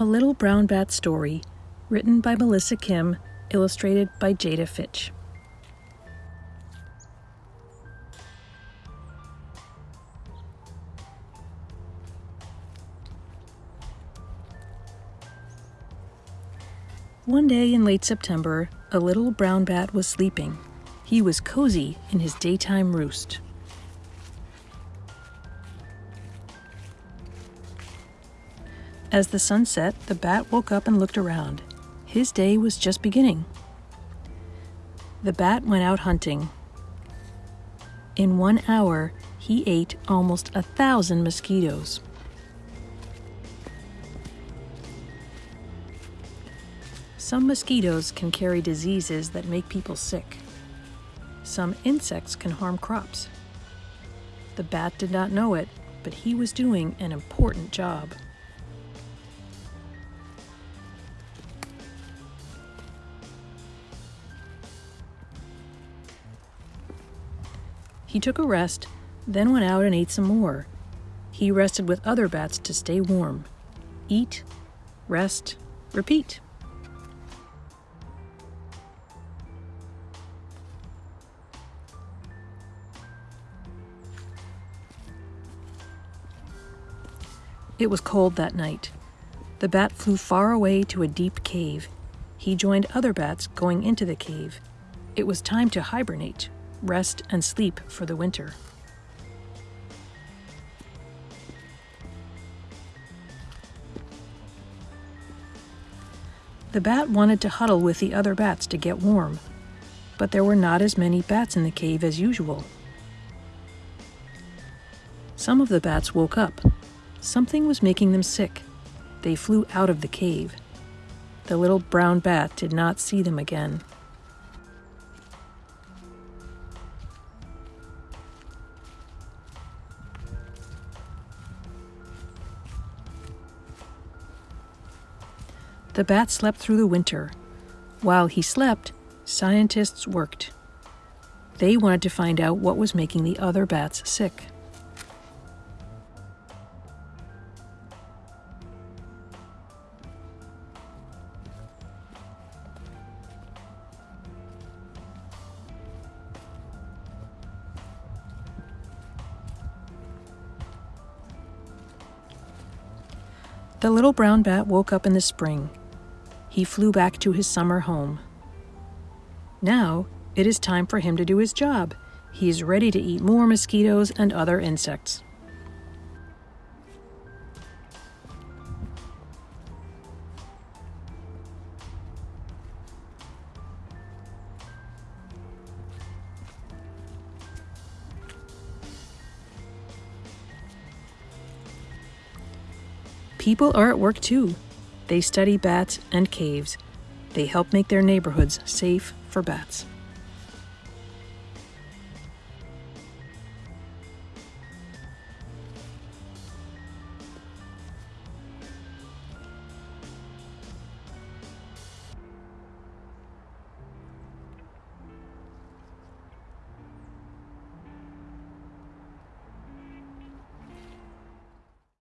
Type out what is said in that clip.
A Little Brown Bat Story, written by Melissa Kim, illustrated by Jada Fitch. One day in late September, a little brown bat was sleeping. He was cozy in his daytime roost. As the sun set, the bat woke up and looked around. His day was just beginning. The bat went out hunting. In one hour, he ate almost a thousand mosquitoes. Some mosquitoes can carry diseases that make people sick. Some insects can harm crops. The bat did not know it, but he was doing an important job. He took a rest, then went out and ate some more. He rested with other bats to stay warm. Eat, rest, repeat. It was cold that night. The bat flew far away to a deep cave. He joined other bats going into the cave. It was time to hibernate rest, and sleep for the winter. The bat wanted to huddle with the other bats to get warm, but there were not as many bats in the cave as usual. Some of the bats woke up. Something was making them sick. They flew out of the cave. The little brown bat did not see them again. The bat slept through the winter. While he slept, scientists worked. They wanted to find out what was making the other bats sick. The little brown bat woke up in the spring he flew back to his summer home. Now it is time for him to do his job. He is ready to eat more mosquitoes and other insects. People are at work too. They study bats and caves. They help make their neighborhoods safe for bats.